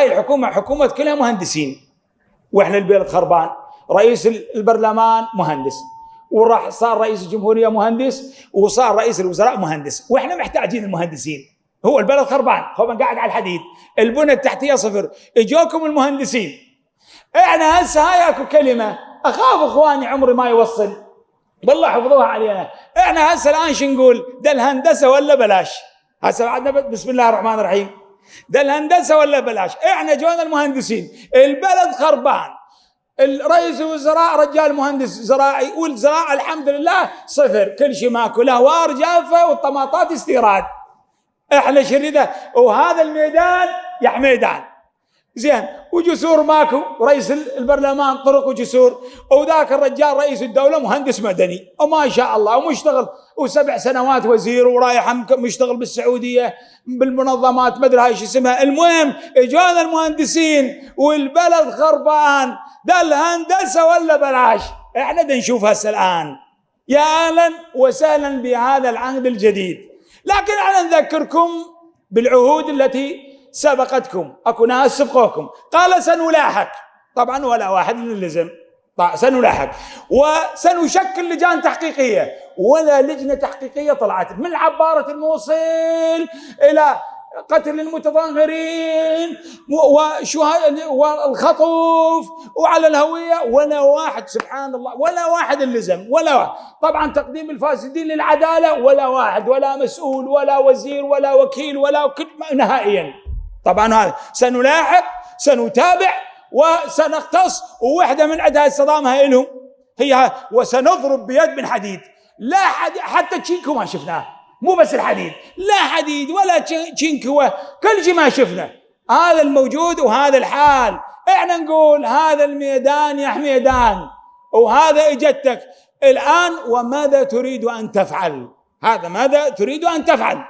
هاي الحكومة حكومة كلها مهندسين. وإحنا البلد خربان. رئيس البرلمان مهندس. وراح صار رئيس الجمهورية مهندس وصار رئيس الوزراء مهندس. وإحنا محتاجين المهندسين. هو البلد خربان. هو قاعد على الحديد. البنى التحتية صفر. إجوكم المهندسين. إحنا هسه هاي أكو كلمة. أخاف إخواني عمري ما يوصل. والله حفظوها علينا. إحنا هسه الآن شو نقول؟ ده الهندسه ولا بلاش. هسه بعدنا بسم الله الرحمن الرحيم. ده الهندسة ولا بلاش؟ إحنا جونا المهندسين. البلد خربان. الرئيس الوزراء رجال مهندس زراعي والزراعه الحمد لله صفر. كل شيء ماكو. الاهوار جافة والطماطات استيراد. إحنا شريده وهذا الميدان يا حميدان زين وجسور ماكو رئيس البرلمان طرق وجسور. وذاك الرجال رئيس الدولة مهندس مدني. وما شاء الله ومشتغل. وسبع سنوات وزير ورايح مشتغل بالسعودية بالمنظمات ما أدري هاي شو اسمها. المهم اجونا المهندسين والبلد خربان ده الهندسة ولا بلاش؟ إحنا بدنا نشوف هسه الآن. يا أهلا وسهلا بهذا العهد الجديد. لكن أنا نذكركم بالعهود التي سبقتكم. اكو ناس سبقوكم. قال سنلاحق. طبعا ولا واحد من اللزم سنلاحق. وسنشكل لجان تحقيقية. ولا لجنة تحقيقية طلعت. من عبارة الموصل إلى قتل المتظاهرين والخطف وعلى الهوية. ولا واحد سبحان الله ولا واحد اللزم ولا واحد. طبعا تقديم الفاسدين للعدالة. ولا واحد ولا مسؤول ولا وزير ولا وكيل ولا نهائيا. طبعا هذا. سنلاحق سنتابع وسنختص ووحدة من عندها الصدام هاي لهم هي وسنضرب بيد من حديد. لا حد حتى تشينكو ما شفناه. مو بس الحديد. لا حديد ولا تشينكو كل شيء ما شفنا. هذا الموجود وهذا الحال. إحنا نقول هذا الميدان يا حميدان وهذا إجتك. الآن وماذا تريد أن تفعل؟ هذا ماذا تريد أن تفعل؟